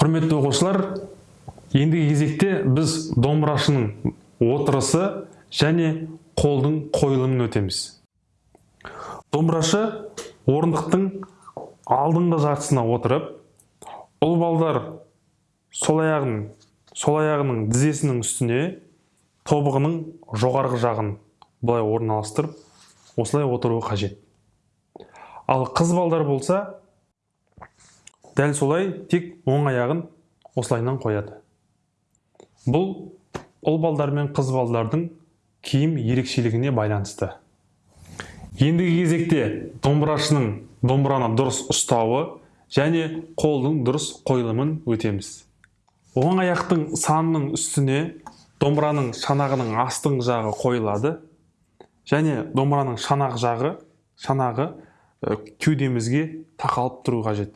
құрметті оқушылар ендігі кезекте біз домбырашының отырысы және қолдың қойылымын өтеміз. Домбырашы орындықтың алдыңғы жартысына отырып ұл балдар сол аяғын сол аяғының тізесінің үстіне тобығының жоғарғы жағын былай орналастырып осылай отыруы қажет. Ал қыз балдар болса дәл солай тек оң аяғын осылайынан қояды. Бұл ұл балдар мен қыз балдардың киім ерекшелігіне байланысты. Ендігі кезекте домбырашының домбыраны дұрыс ұстауы және қолдың дұрыс қойылымын өтеміз. Оң аяқтың санының үстіне домбыраның шанағының астыңғы жағы қойылады және домбыраның шанақ жағы шанағы кеудемізге тақалып тұру қажет.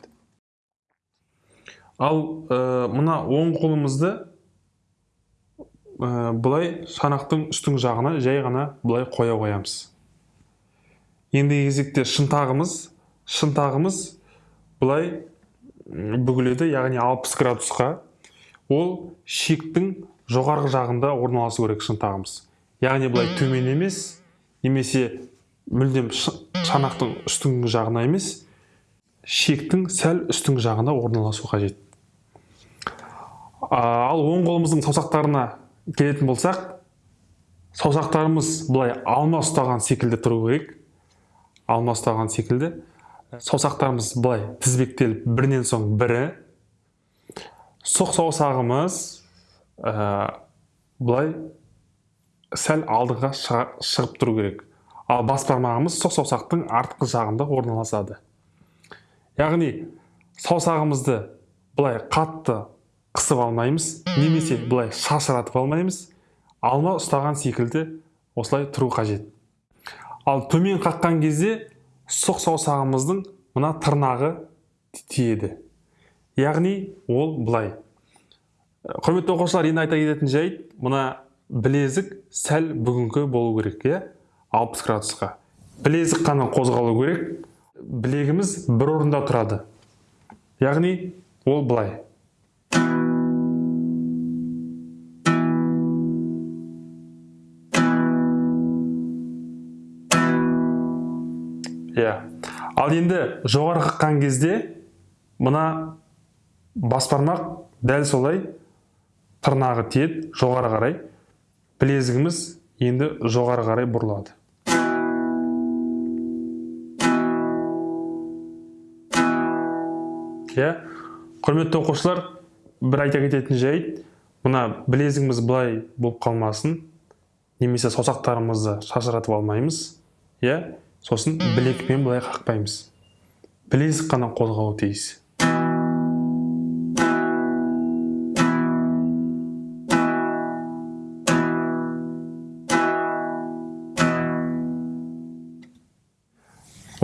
Ал ә, мына оң қолымызды ә, былай шанақтың үстіңгі жағына жай ғана былай қоя қоямыз. Ендігі кезекте шынтағымыз шынтағымыз былай бүгіледі яғни 60 градусқа. Ол шектің жоғарғы жағында орналасу керек шынтағымыз. Яғни былай төмен емес немесе мүлдем шанақтың үстіңгі жағына емес шектің сәл үстіңгі жағына орналасу қажет. Ал оң қолымыздың саусақтарына келетін болсақ саусақтарымыз былай алма ұстаған секілді тұру керек. Алма ұстаған секілді. Саусақтарымыз былай тізбектеліп бірінен соң бірі. Сұқ саусағымыз ә, былай сәл алдыға шығып тұру керек. Ал бас бармағымыз сұқ саусақтың артқы жағында орналасады. Яғни саусағымызды былай қатты қысып алмаймыз немесе былай шашыратып алмаймыз. Алма ұстаған секілді осылай тұру қажет. Ал төмен қаққан кезде сұқ саусағымыздың мына тырнағы тиеді. Яғни ол былай. Құрметті оқушылар енді айта кететін жайт мына білезік сәл бүгінгі болу керек иә? 60 градусқа. Білезік қана қозғалу керек. Білегіміз бір орында тұрады. Яғни ол былай. Иә. Ал енді жоғары қаққан кезде мына бас бармақ дәл солай тырнағы тиеді жоғары қарай. Білезігіміз енді жоғары қарай бұрылады. Иә құрметті оқушылар бір айта кететін жайт мына білезігіміз былай болып қалмасын. Немесе саусақтарымызды шашыратып алмаймыз иә? Сосын білекпен былай қақпаймыз. Білезік қана қозғалу тиіс.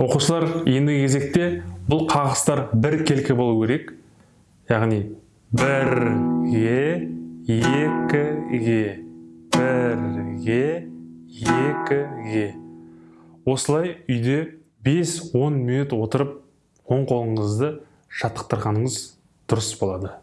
Оқушылар ендігі кезекте бұл қағыстар бір келкі болу керек. Яғни бірге екіге бірге екіге. Осылай үйде 5-10 минут отырып оң қолыңызды жаттықтырғаныңыз дұрыс болады.